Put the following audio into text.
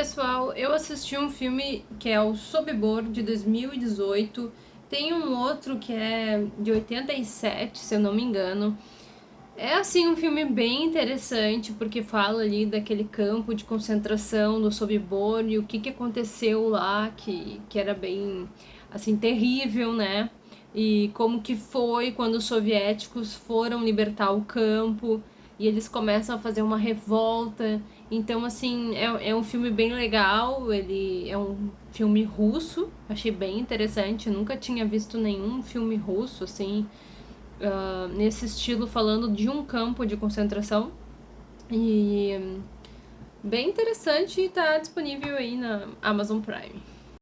pessoal, eu assisti um filme que é o Sobibor, de 2018. Tem um outro que é de 87, se eu não me engano. É assim um filme bem interessante, porque fala ali daquele campo de concentração do Sobibor e o que, que aconteceu lá, que, que era bem, assim, terrível, né? E como que foi quando os soviéticos foram libertar o campo e eles começam a fazer uma revolta. Então, assim, é, é um filme bem legal, ele é um filme russo, achei bem interessante, nunca tinha visto nenhum filme russo, assim, uh, nesse estilo, falando de um campo de concentração. E bem interessante e tá disponível aí na Amazon Prime.